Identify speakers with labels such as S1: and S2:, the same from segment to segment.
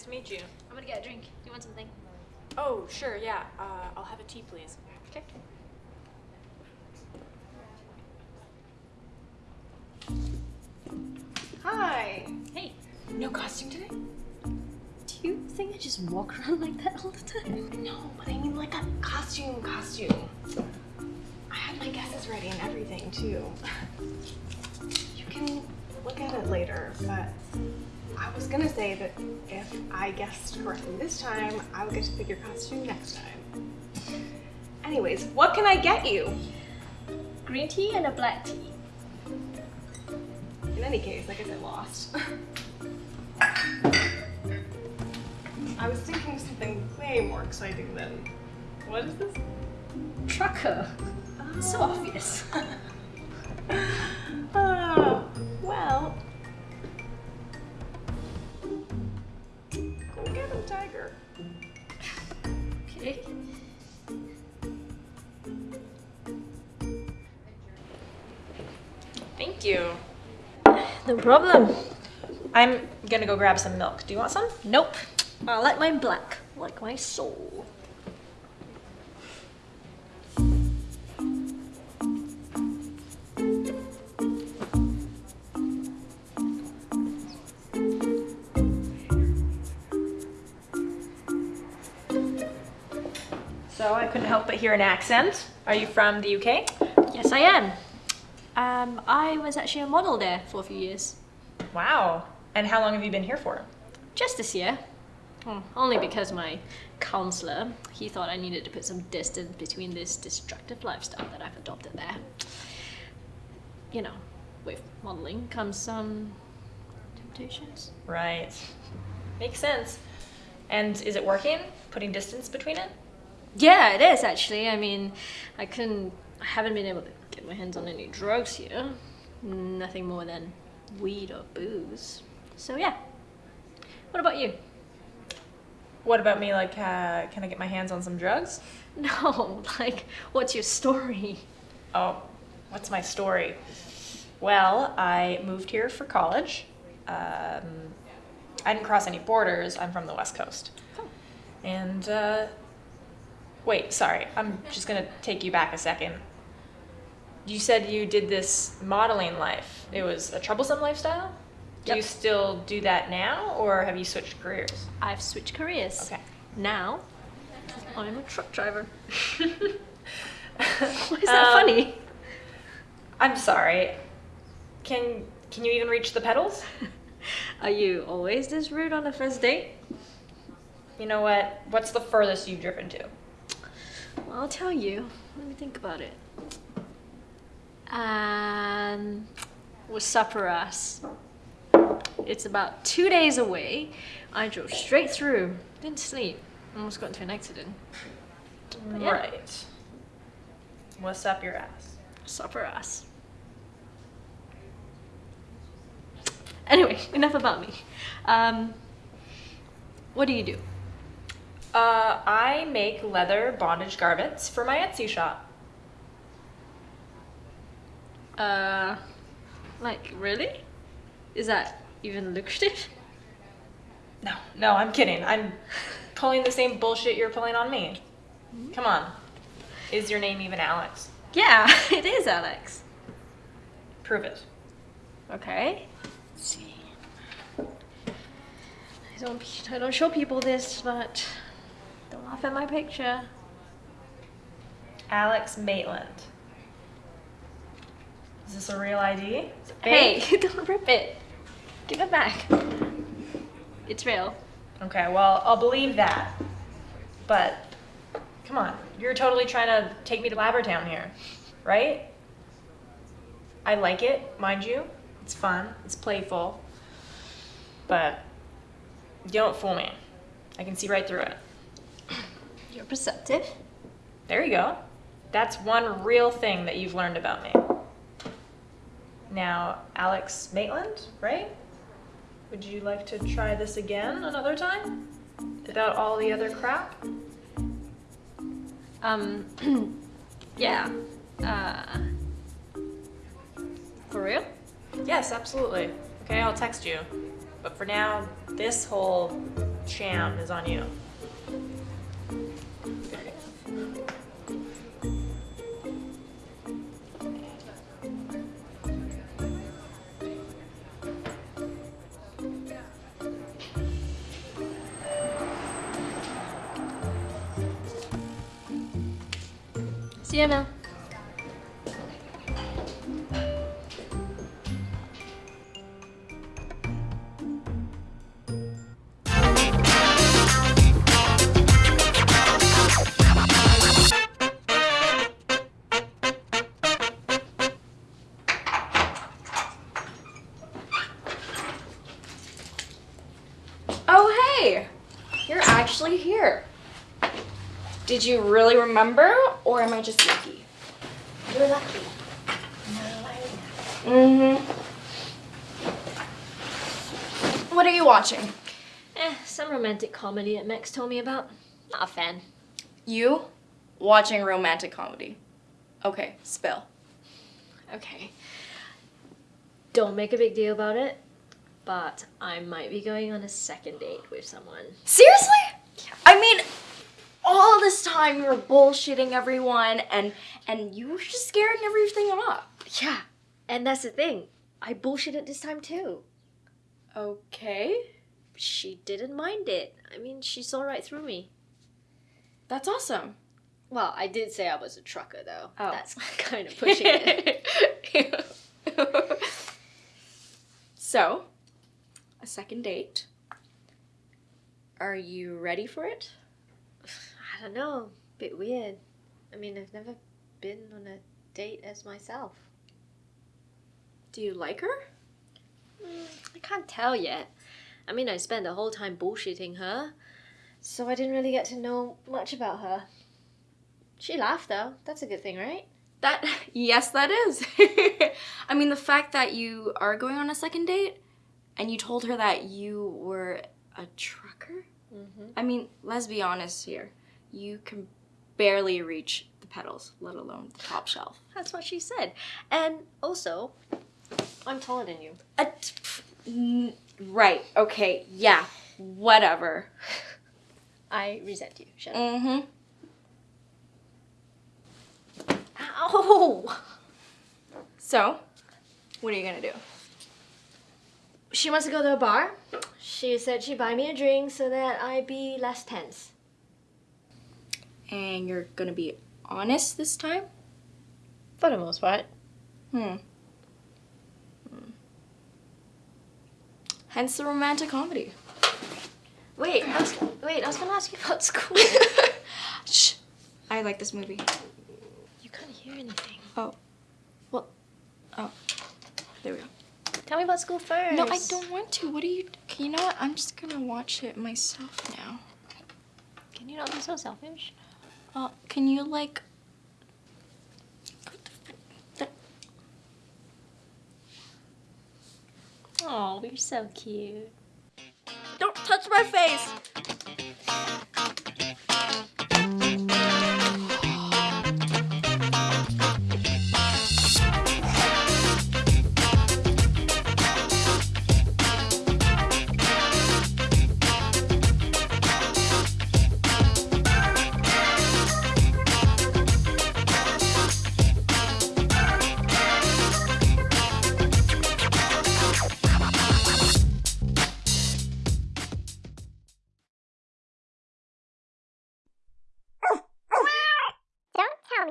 S1: nice to meet you.
S2: I'm gonna get a drink. Do you want something?
S1: Oh, sure, yeah. Uh, I'll have a tea, please.
S2: Okay.
S3: Hi.
S2: Hey,
S3: No costume today?
S2: do you think I just walk around like that all the time?
S3: No, but I mean like a costume costume. I had my guesses ready and everything too. You can look at it later, but I was gonna say that if I guessed correctly this time, I would get to pick your costume next time. Anyways, what can I get you?
S2: Green tea and a black tea.
S3: In any case, I guess I lost. I was thinking of something way more exciting than. What is this?
S2: Trucker.
S3: Oh. So
S2: obvious.
S1: Thank you.
S2: No problem.
S1: I'm gonna go grab some milk. Do you want some?
S2: Nope. I like mine black, like my soul.
S1: So I couldn't help but hear an accent. Are you from the UK?
S2: Yes, I am. Um, I was actually a model there for a few years.
S1: Wow. And how long have you been here for?
S2: Just this year. Hmm, Only because my counselor, he thought I needed to put some distance between this destructive lifestyle that I've adopted there. You know, with modeling comes some temptations.
S1: Right. Makes sense. And is it working? Putting distance between it?
S2: Yeah, it is actually. I mean, I couldn't, I haven't been able to get my hands on any drugs here. Nothing more than weed or booze. So yeah. What about you?
S1: What about me? Like, uh, can I get my hands on some drugs?
S2: No, like, what's your story?
S1: Oh, what's my story? Well, I moved here for college. Um, I didn't cross any borders. I'm from the West Coast.
S2: Oh.
S1: And, uh, wait, sorry. I'm just gonna take you back a second. You said you did this modeling life. It was a troublesome lifestyle? Do you still do that now, or have you switched careers?
S2: I've switched careers.
S1: Okay.
S2: Now, I'm a truck driver. Why is that
S1: Um,
S2: funny?
S1: I'm sorry. Can can you even reach the pedals?
S2: Are you always this rude on the first date?
S1: You know what? What's the furthest you've driven to?
S2: Well, I'll tell you. Let me think about it. Um, was Saparas. It's about two days away. I drove straight through. Didn't sleep. Almost got into an accident. But yeah.
S1: Right. What's up your ass?
S2: Saparas. Anyway, enough about me. Um, what do you do?
S1: Uh, I make leather bondage garments for my Etsy shop.
S2: Uh, like, really? Is that even lucrative?
S1: No, no, I'm kidding. I'm pulling the same bullshit you're pulling on me. Come on. Is your name even Alex?
S2: Yeah, it is, Alex.
S1: Prove it.
S2: Okay. Let's see. I don't, I don't show people this, but don't laugh at my picture.
S1: Alex Maitland. Is this a real ID?
S2: Hey, don't rip it. Give it back. It's real.
S1: Okay, well, I'll believe that. But, come on. You're totally trying to take me to Labbertown here, right? I like it, mind you. It's fun, it's playful. But, you don't fool me. I can see right through it.
S2: You're perceptive.
S1: There you go. That's one real thing that you've learned about me. Now, Alex Maitland, right? Would you like to try this again another time? Without all the other crap?
S2: Um, yeah. Uh, for real?
S1: Yes, absolutely. Okay, I'll text you. But for now, this whole sham is on you.
S2: See you, Mel.
S4: Did you really remember, or am I just lucky?
S2: You're lucky.
S4: Mm-hmm. What are you watching?
S2: Eh, some romantic comedy that Max told me about. Not a fan.
S4: You? Watching romantic comedy. Okay, spill.
S2: Okay. Don't make a big deal about it, but I might be going on a second date with someone.
S4: Seriously? I mean, all this time you were bullshitting everyone and and you were just scaring everything up.
S2: Yeah, and that's the thing. I bullshitted this time too.
S4: Okay.
S2: She didn't mind it. I mean, she saw right through me.
S4: That's awesome.
S2: Well, I did say I was a trucker though.
S4: Oh.
S2: That's kind of pushing it.
S4: so, a second date. Are you ready for it?
S2: I don't know. Bit weird. I mean, I've never been on a date as myself.
S4: Do you like her?
S2: Mm, I can't tell yet. I mean, I spent the whole time bullshitting her, so I didn't really get to know much about her. She laughed though. That's a good thing, right?
S4: That yes, that is. I mean, the fact that you are going on a second date and you told her that you were a trucker.
S2: Mm-hmm.
S4: I mean, let's be honest here. You can barely reach the pedals, let alone the top shelf.
S2: That's what she said. And also, I'm taller than you.
S4: Uh, t- pff, n- right. Okay. Yeah. Whatever.
S2: I resent you. Up.
S4: Mm-hmm.
S2: Ow!
S4: So, what are you gonna do?
S2: She wants to go to a bar. She said she'd buy me a drink so that I'd be less tense.
S4: And you're gonna be honest this time?
S2: For the most part.
S4: Hmm. Hmm. Hence the romantic comedy.
S2: Wait, I was, wait, I was gonna ask you about school.
S4: Shh. I like this movie.
S2: you can't hear anything.
S4: Oh. Well. Oh. There we go.
S2: Tell me about school first.
S4: No, I don't want to. What are you? You know what? I'm just gonna watch it myself now.
S2: Can you not be so selfish?
S4: Uh, can you like?
S2: Oh, you're so cute.
S4: Don't touch my face.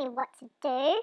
S5: What to do.